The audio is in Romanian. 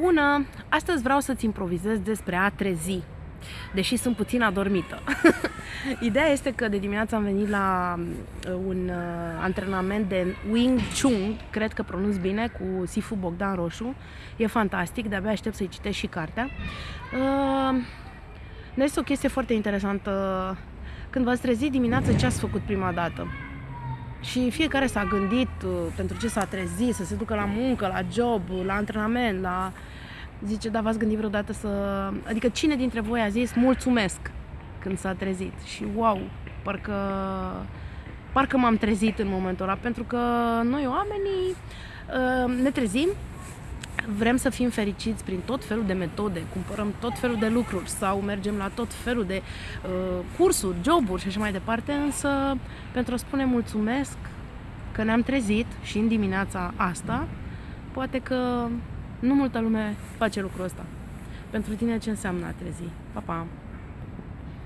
Bună! Astăzi vreau să-ți improvizez despre a trezi, deși sunt puțin adormită. Ideea este că de dimineață am venit la uh, un uh, antrenament de Wing Chun, cred că pronunț bine, cu Sifu Bogdan Roșu. E fantastic, de-abia aștept să-i citesc și cartea. Uh, este o chestie foarte interesantă. Când v-ați trezit dimineața, ce ați făcut prima dată? Și fiecare s-a gândit uh, pentru ce s-a trezit, să se ducă la muncă, la job, la antrenament, la... Zice, da, v-ați gândit vreodată să... Adică cine dintre voi a zis mulțumesc când s-a trezit? Și wow, parcă... Parcă m-am trezit în momentul ăla, pentru că noi oamenii uh, ne trezim vrem să fim fericiți prin tot felul de metode, cumpărăm tot felul de lucruri sau mergem la tot felul de uh, cursuri, joburi și așa mai departe, însă pentru a spune mulțumesc că ne-am trezit și în dimineața asta, poate că nu multă lume face lucrul ăsta. Pentru tine ce înseamnă a trezi? Pa, pa!